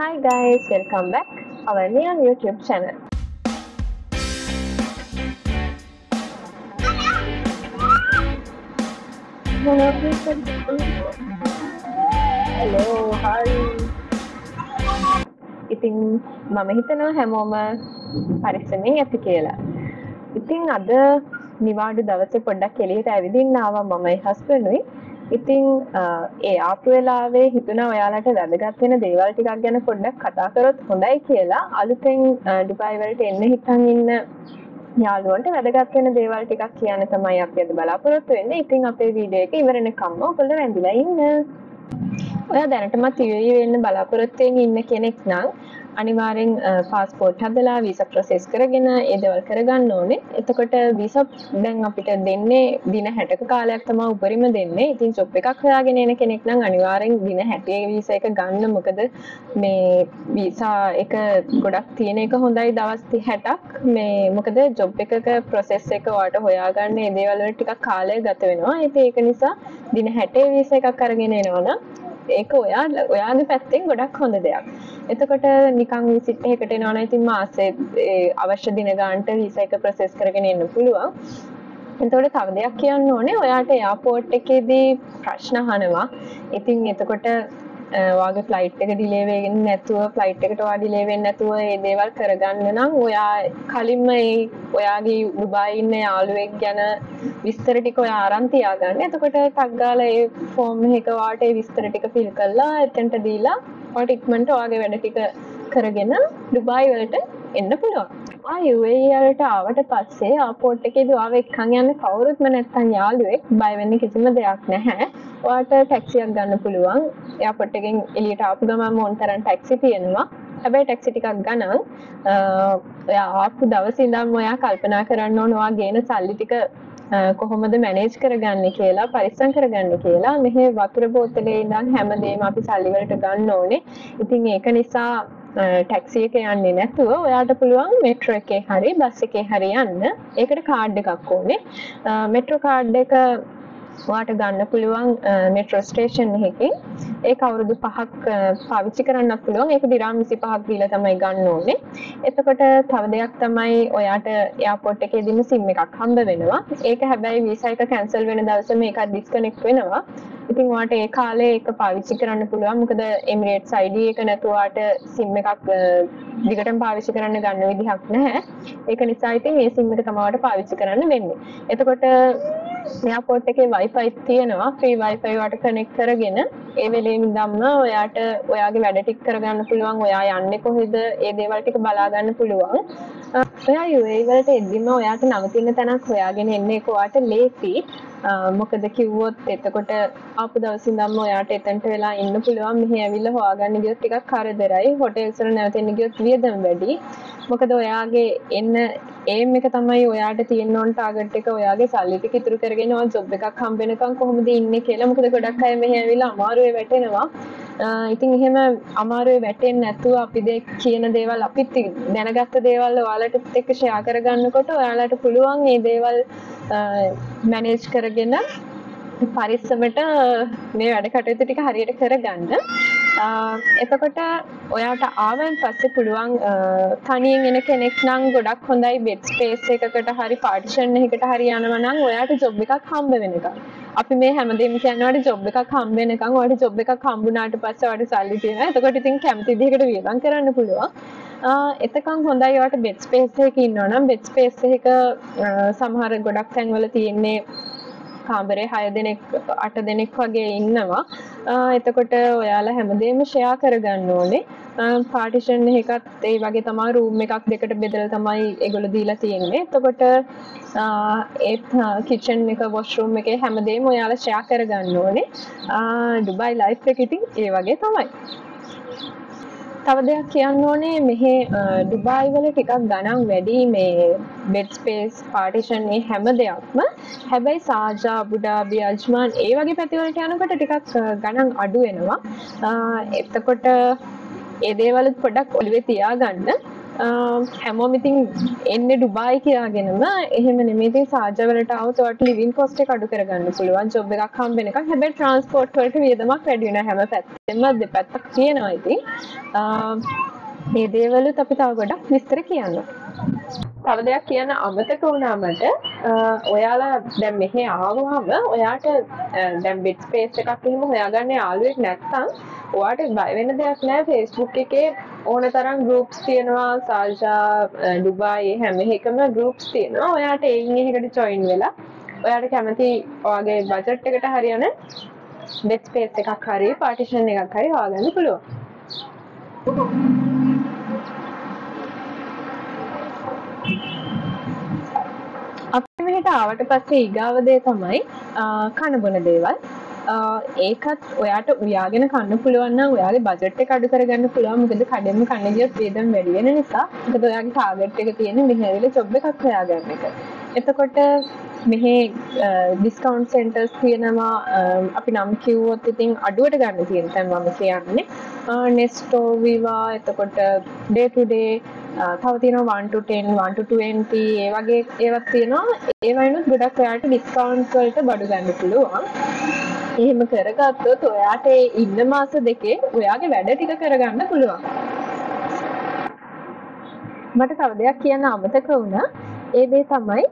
Hi guys, welcome back our new YouTube channel. Hello, hi. ඉතින් මම හිතනවා හැමෝම පරිස්සමෙන් ඇති කියලා. ඉතින් අද නිවාඩු දවසේ පොඩ්ඩක් එළියට ඇවිදින්න ආවා මමයි හස්බන්ඩ්ුයි. ඉතින් ඒ ආපු වෙලාවේ හිතුණා ඔයාලට වැදගත් වෙන දේවල් ටිකක් ගැන පොඩ්ඩක් කතා කරොත් හොඳයි කියලා. අලුතෙන් ඩුබායි වලට එන්න හිතන් ඉන්න යාළුවන්ට වැදගත් වෙන දේවල් ටිකක් කියන්න තමයි අපි අද බලාපොරොත්තු වෙන්නේ. ඉතින් අපේ වීඩියෝ එක ඉවර වෙනකම්ම ඔයගොල්ලෝ රැඳිලා ඉන්න. ඔයා දැනටමත් UAE වෙන්න බලාපොරොත්තු වෙමින් ඉන්න කෙනෙක් නම් අනිවාර්යෙන් පාස්පෝර්ට් හදලා වීසා ප්‍රොසෙස් කරගෙන ඒ දේවල් කරගන්න ඕනේ. එතකොට වීසා දැන් අපිට දෙන්නේ දින 60ක කාලයක් තමයි උපරිම දෙන්නේ. ඉතින් ජොබ් එකක් හොයාගෙන එන කෙනෙක් නම් අනිවාර්යෙන් දින 60 වීසා එක ගන්න. මොකද මේ වීසා එක ගොඩක් තියෙන එක හොඳයි දවස් 60ක්. මේ මොකද ජොබ් එකක ප්‍රොසෙස් එක ඔයාලට හොයාගන්න ඒ දේවල් වල ටිකක් කාලය ගත වෙනවා. ඉතින් ඒක නිසා දින 60 වීසා එකක් අරගෙන එනවනම් ඒක ඔයා ඔයාගේ පැත්තෙන් ගොඩක් හොඳ දෙයක්. එතකොට නිකන් විසිට් එකකට එනවා නම් ඉතින් මාසේ අවශ්‍ය දින ගානට වීසා එක ප්‍රොසෙස් කරගෙන එන්න පුළුවන්. එතකොට තව දෙයක් කියන්න ඕනේ ඔයාට එයාපෝට් එකේදී ප්‍රශ්න අහනවා. ඉතින් එතකොට වාගේ ෆ්ලයිට් එක ඩිලේ වෙන්නේ නැතුව ෆ්ලයිට් එකට ඔයා ඩිලේ වෙන්නේ නැතුව මේ දේවල් කරගන්න නම් ඔයා කලින්ම ඒ ඔයාගේ ඩුබායි ඉන්න යාළුවෙක් ගැන විස්තර ටික ඔයා අරන් තියාගන්න. එතකොට ටක් ගාලා ඒ ෆෝම් එක වාට ඒ විස්තර ටික ෆිල් කරලා එතනට දීලා ඔයාට ඉක්මනට ඔයාගේ වැඩ ටික කරගෙන ඩුබායි වලට එන්න පුළුවන්. ආ UAE වලට ආවට පස්සේ ආපෝට් එකේදී ඔයාව එක්කන් යන්න කවුරුත්ම නැත්තම් යාළුවෙක් බය වෙන්න කිසිම දෙයක් නැහැ. ඔයාට ටැක්සියක් ගන්න පුළුවන්. එයාපෝට් එකෙන් එළියට ආපු ගමන්ම ඕන තරම් ටැක්සි තියෙනවා. හැබැයි ටැක්සි ටිකක් ගණන් ඔයා ආපු දවසේ ඉඳන්ම ඔයා කල්පනා කරන්න ඕන ඔයා ගේන සල්ලි ටික කොහොමද මැනේජ් කරගන්න කියලා පරිස්සම් කරගන්න කියලා මෙහෙ වතුර බෝතලේ ඉඳන් හැමදේම අපි සල්ලි වලට ගන්න ඕනේ. ඉතින් ඒක නිසා ටැක්සි එක යන්නේ නැතුව ඔයාට පුළුවන් මෙට්‍රෝ එකේ හරි බස් එකේ හරි යන්න. ඒකට කාඩ් එකක් ඕනේ. මෙට්‍රෝ කාඩ් එක ඔයාට ගන්න පුළුවන් මෙට්‍රෝ ස්ටේෂන් එකකින්. ඒක අවුරුදු 5ක් පාවිච්චි කරන්න පුළුවන්. ඒක දිරාම් 25ක් දීලා තමයි ගන්න ඕනේ. එතකොට තව දෙයක් තමයි ඔයාට එයාපෝට් එකේදීම SIM එකක් හම්බ වෙනවා. ඒක හැබැයි වීසා එක කැන්සල් වෙන දවසේ මේක ඩිස්කනෙක්ට් වෙනවා. ඉතින් ඔයාට ඒ කාලේ ඒක පාවිච්චි කරන්න පුළුවන්. මොකද Emirates ID එක නැතුව ඔයාට SIM එකක් දිගටම පාවිච්චි කරන්න ගන්න විදිහක් නැහැ. ඒක නිසා ඉතින් මේ SIM එක තමයි ඔයාට පාවිච්චි කරන්න වෙන්නේ. එතකොට එයාපෝට් එකේ Wi-Fi තියෙනවා. free Wi-Fi වට කනෙක්ට් කරගෙන ඒ වෙලේම ඉඳන්ම ඔයාට ඔයාගේ වැඩ ටික කරගන්න පුළුවන්. ඔයා යන්නේ කොහෙද? ඒ දේවල් ටික බලා ගන්න පුළුවන්. ඔයා UAE වලට එද්දිම ඔයාට නවතින තැනක් හොයාගෙන එන්න ඒක ඔයාට ලේසි. මොකද කිව්වොත් එතකොට ආපු දවසින් ඉඳන්ම ඔයාට එතනට වෙලා ඉන්න පුළුවන්. මෙහි ඇවිල්ලා හොයාගන්න ගියොත් ටිකක් කරදරයි. හොටෙල්ස් වල නැවතෙන්න ගියොත් වියදම් වැඩි. මොකද ඔයාගේ එන්න ඒම් එක තමයි ඔයාට තියෙන්න ඕන ටාගට් එක ඔයාගේ සල්ලි ටික ඉතුරු කරගෙන ඔයා ජොබ් එකක් හම්බ වෙනකන් කොහොමද ඉන්නේ කියලා. මොකද ගොඩක් අය මෙහි ඇවිල්ලා අමාරුවේ වැටෙනවා. ඉතින් එහෙම අමාරුවේ වැටෙන්නේ නැතුව අපි දෙ කියන දේවල් අපිත් දැනගත්ත දේවල් ඔයාලට එක්ක ෂෙයා කරගන්නකොට ඔයාලට පුළුවන් මේ දේවල් මැනේජ් කරගෙන පරිස්සමට මේ වැඩ කටයුතු ටික හරියට කරගන්න. එතකොට ඔයාට ආවන් පස්සේ පුළුවන් තනියෙන් එන කෙනෙක් නම් ගොඩක් හොඳයි බෙඩ් ස්පේස් එකකට හරි පාර්ටිෂන් එකකට හරි යනවා නම් ඔයාට ජොබ් එකක් හම්බ වෙනකම්. අපි මේ හැමදේම කියනවාට ජොබ් එකක් හම්බ වෙනකම් ඔයාට ජොබ් එකක් හම්බුනාට පස්සේ ඔයාට සල්ලි තියෙනවා. එතකොට ඉතින් කැමති විදිහකට වියදම් කරන්න පුළුවන්. එතකන් හොඳයි ඔයාට බෙඩ් ස්පේස් එකක ඉන්නවා නම් බෙඩ් ස්පේස් එක සමහර ගොඩක් තැන්වල තියෙන්නේ කාමරේ 6 දෙනෙක් 8 දෙනෙක් වගේ ඉන්නවා. එතකොට ඔයාලා හැමදේම ෂෙයා කරගන්න ඕනේ. පාටිෂන් එකත් ඒ වගේ තමයි රූම් එකක් දෙකට බෙදලා තමයි ඒගොල්ලෝ දීලා තියෙන්නේ. එතකොට ඒත් කිචන් එක වොෂ්රූම් එකේ හැමදේම ඔයාලා ෂෙයා කරගන්න ඕනේ. ඩුබායි ලයිෆ් එක ඉතින් ඒ වගේ තමයි. තව දෙයක් කියන්න ඕනේ. මෙහි ඩුබායි වල ටිකක් ගණන් වැඩි මේ බෙඩ් ස්පේස් පාර්ටිෂන් මේ හැම දෙයක්ම. හැබැයි සාජා අබුඩාබි අජ්මාන් ඒ වගේ පැතිවලට යනකොට ටිකක් ගණන් අඩු වෙනවා. එතකොට ඒ දේවලුත් පොඩක් ඔළුවේ තියාගන්න. හැමෝම ඉතින් එන්න ඩුබායි කියාගෙනම. එහෙම නෙමේති සාජවලට අවතවට ලිවින් කොස්ට කඩු කරගන්න පුළුවන්. ජොබ් එකක් හම්බෙන එක හැබැයි ට්‍රන්ස්පෝර්ට් වලට වියදමක් වැඩි වෙන හැම පැත්තෙම. දෙපැත්තක් තියෙනවා ඉතින්. ඒ දේවලුත් අපි තව ගොඩක් විස්තර කියන්න. තව දෙයක් කියන්න අමතක වුණාමට ඔයාලා දැන් මෙහෙ ආවහම ඔයාට දැන් බිට් ස්පේස් එකක් එහෙම හොයාගන්න යාළුවෙක් නැත්නම් ඔයාට බය වෙන්න දෙයක් නැහැ Facebook එකේ ඕන තරම් ගෲප්ස් තියෙනවා. සාල්ෂා ඩුබායි හැම එකම ගෲප්ස් තියෙනවා. ඔයාට එයින් එකකට ජොයින් වෙලා ඔයාට කැමති ඔයාගේ බජට් එකට හරියන බෙඩ් ස්පේස් එකක් හරි පාටිෂන් එකක් හරි හොයාගන්න පුළුවන්. අපි මෙහෙට ආවට පස්සේ ඊගාවදේ තමයි කණබොන දේවල්. ඒකත් ඔයාට උයාගෙන කන්න පුළුවන් ඔයාගේ බජට් එක අඩු කරගන්න පුළුවන්. මොකද කඩෙන්ම කන්න ගියොත් වේදම් වැඩි වෙන නිසා. මොකද ඔයාගේ ටාගට් එක තියෙන්නේ මෙහෙ ඇවිල්ලා ජොබ් එකක් හොයාගන්න එක. එතකොට මෙහෙ ඩිස්කවන්් සෙන්ටර්ස් තියෙනවා. අපි නම් කිව්වොත් ඉතින් අඩුවට ගන්න තියෙන තැන් මම කියන්නේ. නෙස්ටෝවිවා එතකොට ඩේටුඩේ තව තියෙනවා 1 to 10 1 to 20 ඒ වගේ ඒවත් තියෙනවා. ඒවයිනුත් ගොඩක් ඔයාට ඩිස්කවුන්ට් වලට බඩු ගන්න පුළුවන්. එහෙම කරගත්තොත් ඔයාට ඉන්න මාස දෙකේ ඔයාගේ වැඩ ටික කරගන්න පුළුවන් මට තව දෙයක් කියන්න අමතක වුණා ඒ දේ තමයි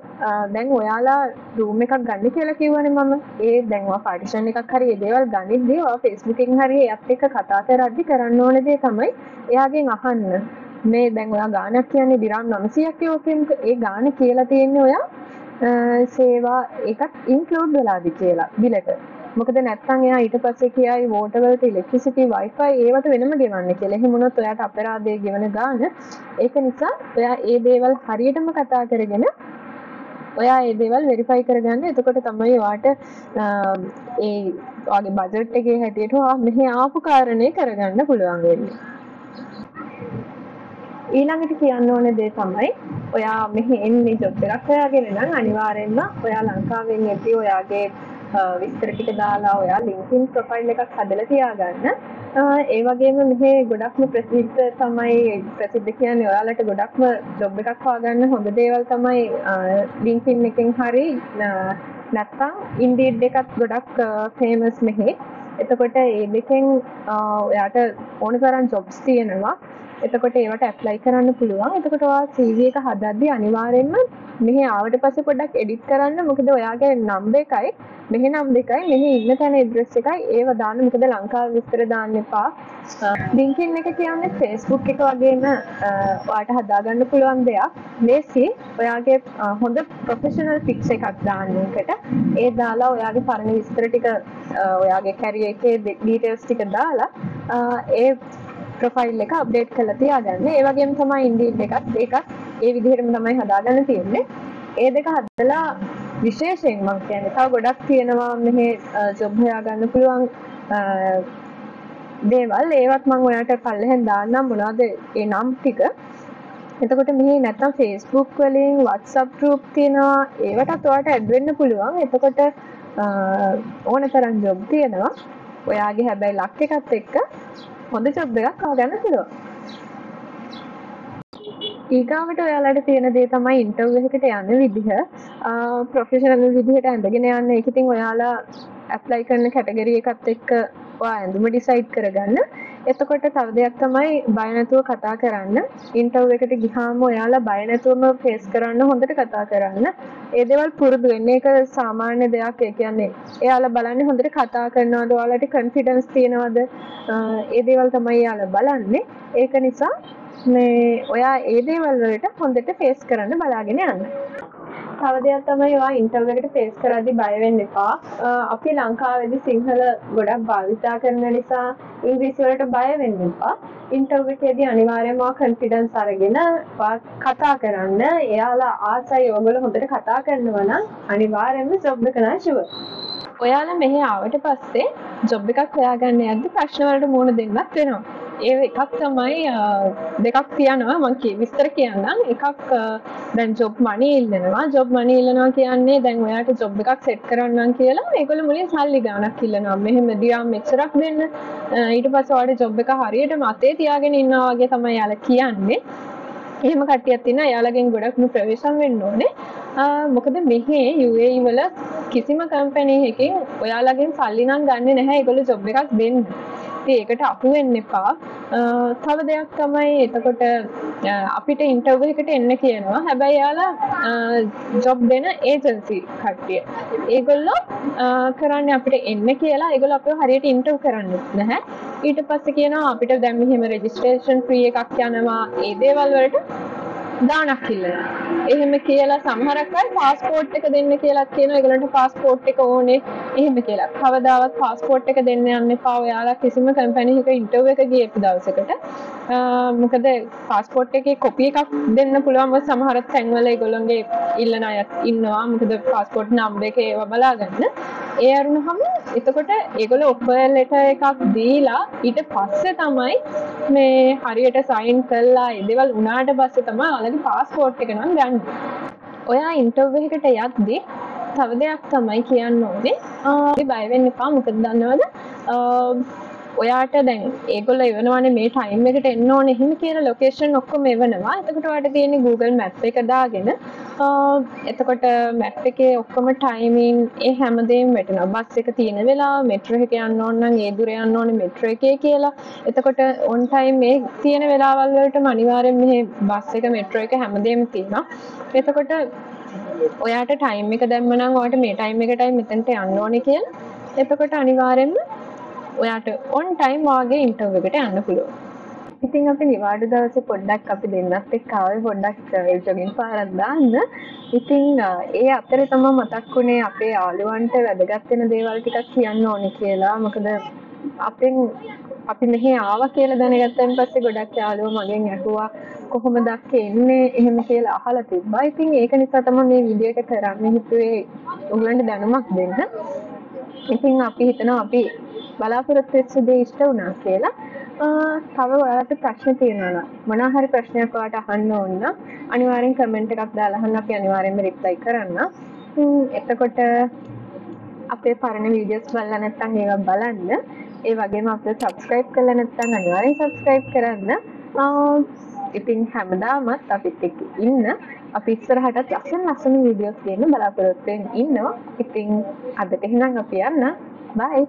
දැන් ඔයාලා රූම් එකක් ගන්න කියලා කිව්වනේ මම. ඒ දැන් ඔයා පාටිෂන් එකක් හරි ඒ දේවල් ගනිද්දී ඔයා Facebook එකෙන් හරි එයත් එක්ක කතා කරද්දි කරන්න ඕන දේ තමයි එයාගෙන් අහන්න. මේ දැන් ඔයා ගානක් කියන්නේ දිරාම් 900ක් යෝකෙන්ක ඒ ගාන කියලා තියෙන්නේ ඔයා සේවා එකත් ඉන්ක්ලූඩ් වෙලාද කියලා බිලට. මොකද නැත්නම් එයා ඊට පස්සේ කියයි වෝටර් වලට ඉලෙක්ට්‍රිසිටි වයිෆයි ඒවට වෙනම ගෙවන්න කියලා. එහෙම වුණොත් ඔයාට අපරාධය ගෙවන ගාන ඒක නිසා ඔයා ඒ දේවල් හරියටම කතා කරගෙන ඔයා ඒ දේවල් වෙරිෆයි කරගන්න. එතකොට තමයි ඔයාට ඒ ඔයාගේ බජට් එකේ හැටියට ඔයා මෙහි ආපු කාරණේ කරගන්න පුළුවන් වෙන්නේ. ඊළඟට කියන්න ඕන දේ තමයි ඔයා මෙහි එන්නේ ජොබ් එකක් හොයාගෙන නම් අනිවාර්යෙන්ම ඔයා ලංකාවෙන් එද්දී ඔයාගේ විස්තර ටික දාලා ඔයා LinkedIn ප්‍රොෆයිල් එකක් හදලා තියාගන්න. ඒ වගේම මෙහි ගොඩක්ම ප්‍රසිද්ධ තමයි ප්‍රසිද්ධ කියන්නේ ඔයාලට ගොඩක්ම ජොබ් එකක් හොයාගන්න හොඳ දේවල් තමයි LinkedIn එකෙන් හරි නැත්නම් Indeed එකත් ගොඩක් ෆේමස් මෙහි. එතකොට ඒ දෙකෙන් ඔයාට ඕන තරම් ජොබ්ස් තියෙනවා. එතකොට ඒවට ඇප්ලයි කරන්න පුළුවන්. එතකොට ඔයා CV එක හදද්දී අනිවාර්යෙන්ම මෙහි ආවට පස්සේ පොඩ්ඩක් එඩිට් කරන්න. මොකද ඔයාගේ නම්බර් එකයි මෙහි නම්බර් එකයි මෙහි ඉන්න තැන ඇඩ්‍රස් එකයි ඒව දාන්න. මොකද ලංකාවේ විස්තර දාන්න එපා. LinkedIn එක කියන්නේ Facebook එක වගේම ඔයාට හදාගන්න පුළුවන් දෙයක්. ලේසි ඔයාගේ හොඳ ප්‍රොෆෙෂනල් පික්ස් එකක් දාන්න එකට. ඒ දාලා ඔයාගේ පරණ විස්තර ටික ඔයාගේ කැරියර් එකේ ඩීටේල්ස් ටික දාලා ඒ ප්‍රොෆයිල් එක අප්ඩේට් කරලා තියාගන්න. ඒ වගේම තමයි ඉන්ඩීඩ් එකත් ඒකත් ඒ විදිහටම තමයි හදාගන්න තියෙන්නේ. ඒ දෙක හදලා විශේෂයෙන් මම කියන්නේ තව ගොඩක් තියෙනවා මෙහි ජොබ් හොයාගන්න පුළුවන් දේවල් ඒවත් මම ඔයාලට පල්ලෙහෙන් දාන්නම් මොනවද ඒ නම් ටික. එතකොට මෙහි නැත්තම් Facebook වලින් WhatsApp group තියෙනවා ඒවටත් ඔයාලට ඇඩ් වෙන්න පුළුවන්. එතකොට ඕන තරම් ජොබ් තියෙනවා. ඔයාගේ හැබැයි ලක් එකත් එක්ක හොඳ ජොබ් එකක් ආගන්න පුළුවන්. ඊගාවට ඔයාලට තියෙන දේ තමයි ඉන්ටර්විව් එකකට යන විදිහ. ප්‍රොෆෙෂනල් විදිහට ඇඳගෙන යන්න. ඒක ඉතින් ඔයාලා ඇප්ලයි කරන කැටගරි එකත් එක්ක ඔයා ඇඳුම ඩිසයිඩ් කරගන්න. එතකොට තව දෙයක් තමයි බය නැතුව කතා කරන්න. ඉන්ටර්විව් එකට ගිහාම ඔයාලා බය නැතුවම ෆේස් කරන්න හොඳට කතා කරන්න. ඒ දේවල් පුරුදු වෙන්න ඒක සාමාන්‍ය දෙයක්. ඒ කියන්නේ එයාලා බලන්නේ හොඳට කතා කරනවද, ඔයාලට කොන්ෆිඩන්ස් තියෙනවද? ඒ දේවල් තමයි එයාලා බලන්නේ. ඒක නිසා මේ ඔයා ඒ දේවල් වලට හොඳට ෆේස් කරන්න බලාගෙන යන්න. තව දෙයක් තමයි ඔයා ඉන්ටර්විව් එකට ෆේස් කරද්දී බය වෙන්න එපා. අපි ලංකාවේදී සිංහල ගොඩක් භාවිතා කරන නිසා ඉංග්‍රීසි වලට බය වෙන්න එපා. ඉන්ටර්විව් එකේදී අනිවාර්යයෙන්ම ඔයා කොන්ෆිඩන්ස් අරගෙන කතා කරන්න. එයාලා ආසයි ඔයගොල්ලෝ හොඳට කතා කරනවා නම් අනිවාර්යයෙන්ම ජොබ් එක නම් ෂුවර්. ඔයාලා මෙහි ආවට පස්සේ ජොබ් එකක් හොයාගන්න යද්දි ප්‍රශ්න වලට මුහුණ දෙන්නත් වෙනවා. ඒ එකක් තමයි දෙකක් තියනවා. මං විස්තර කියන්නම්. එකක් දැන් ජොබ් මනි ඉල්ලනවා. ජොබ් මනි ඉල්ලනවා කියන්නේ දැන් ඔයාට ජොබ් එකක් සෙට් කරන්නම් කියලා. ඒගොල්ලෝ මුලින් සල්ලි ගාණක් ඉල්ලනවා. මෙහෙම දිරාම් මෙච්චරක් දෙන්න. ඊට පස්සේ ඔයාලට ජොබ් එක හරියට මතේ තියාගෙන ඉන්නවා වගේ තමයි යාලා කියන්නේ. එහෙම කට්ටියක් තියෙනවා එයාලගෙන් ගොඩක්ම ප්‍රවේශම් වෙන්න ඕනේ. මොකද මෙහි UAE වල කිසිම කම්පැනි එකකින් ඔයාලගෙන් සල්ලි නම් ගන්නෙ නැහැ. ඒගොල්ලෝ ජොබ් එකක් දෙන්න. ඉතින් ඒකට අහු වෙන්න එපා. තව දෙයක් තමයි එතකොට අපිට ඉන්ටර්විව් එකට එන්න කියනවා. හැබැයි එයාලා ජොබ් දෙන ඒජන්සි කට්ටිය. ඒගොල්ලෝ කරන්නේ අපිට එන්න කියලා ඒගොල්ලෝ අපිව හරියට ඉන්ටර්ව් කරන්නේ නැහැ. ඊට පස්සේ කියනවා අපිට දැන් මෙහෙම රෙජිස්ට්‍රේෂන් ෆ්‍රී එකක් යනවා. ඒ දේවල් වලට දානක් ඉල්ලනවා. එහෙම කියලා සමහරක් අය පාස්පෝර්ට් එක දෙන්න කියලා කියනවා. ඒගොල්ලන්ට පාස්පෝර්ට් එක ඕනේ. එහෙම කියලා. කවදාවත් පාස්පෝර්ට් එක දෙන්න යන්න එපා. ඔයාලා කිසිම කම්පැනි එකක ඉන්ටර්විව් එක ගියපු දවසකට. මොකද පාස්පෝර්ට් එකේ කොපි එකක් දෙන්න පුළුවන් සමහර තැන්වල ඒගොල්ලන්ගේ ඉල්ලන අයත් ඉන්නවා. මොකද පාස්පෝර්ට් නම්බර් එක ඒව බලාගන්න. ඒ අරුණහම එතකොට ඒගොල්ලෝ ඔෆර් ලෙටර් එකක් දීලා ඊට පස්සේ තමයි මේ හරියට සයින් කළා ඒ දේවල් උනාට පස්සේ තමයි ඔයාලගේ පාස්පෝර්ට් එක නම් ගන්න. ඔයා ඉන්ටර්විව් එකට යද්දී තව දෙයක් තමයි කියන්න ඕනේ. ආ බය වෙන්න එපා මොකද දන්නවද? ඔයාට දැන් ඒගොල්ලෝ එවනවානේ මේ ටයිම් එකට එන්න ඕනේ එහෙම කියලා ලොකේෂන් ඔක්කොම එවනවා. එතකොට ඔයාලට තියෙන්නේ Google Map එක දාගෙන එතකොට මැප් එකේ ඔක්කොම ටයිමින් ඒ හැමදේම වැටෙනවා. බස් එක තියෙන වෙලාව, මෙට්‍රෝ එක යන්න ඕන නම් ඒ දුර යන්න ඕනේ මෙට්‍රෝ එකේ කියලා. එතකොට ඔන් ටයිම් මේ තියෙන වෙලාවල් වලටම අනිවාර්යෙන් මෙහි බස් එක මෙට්‍රෝ එක හැමදේම තියෙනවා. එතකොට ඔයාට ටයිම් එක දැම්ම නම් ඔයාට මේ ටයිම් එකටයි මෙතනට යන්න ඕනේ කියලා. එතකොට අනිවාර්යෙන්ම ඔයාට ඔන් ටයිම් වාගේ ඉන්ටර්ව් එකට යන්න පුළුවන්. ඉතින් අපි නිවාඩු දවසේ පොඩ්ඩක් අපි දෙන්නත් එක්ක ආවේ පොඩ්ඩක් ජොගින් පාරක් දාන්න. ඉතින් ඒ අතරේ තමයි මතක් වුණේ අපේ යාළුවන්ට වැදගත් වෙන දේවල් ටිකක් කියන්න ඕනේ කියලා. මොකද අපෙන් අපි මෙහි ආවා කියලා දැනගත්තන් පස්සේ ගොඩක් යාළුවෝ මගෙන් ඇහුවා කොහොමද අක්කේ එන්නේ එහෙම කියලා අහලා තිබ්බා. ඉතින් ඒක නිසා තමයි මේ වීඩියෝ එක කරන්න හිතුවේ උගලන්ට දැනුමක් දෙන්න. ඉතින් අපි හිතනවා අපි බලාපොරොත්තු වෙච්ච දේ ඉෂ්ට වුණා කියලා. තව ඔයාලට ප්‍රශ්න තියෙනවා නම් මොනවා හරි ප්‍රශ්නයක් ඔයාලට අහන්න ඕන නම් අනිවාර්යෙන් කමෙන්ට් එකක් දාලා අහන්න අපි අනිවාර්යෙන්ම රිප්ලයි කරන්න. එතකොට අපේ පරණ වීඩියෝස් බලලා නැත්නම් ඒවා බලන්න. ඒ වගේම අපිට සබස්ක්‍රයිබ් කරලා නැත්නම් අනිවාර්යෙන් සබස්ක්‍රයිබ් කරන්න. ඉතින් හැමදාමත් අපිත් එක්ක ඉන්න අපි ඉස්සරහටත් ලස්සන ලස්සන වීඩියෝස් දෙන්න බලාපොරොත්තු වෙමින් ඉන්නවා. ඉතින් අදට එහෙනම් අපි යන්න. බයි.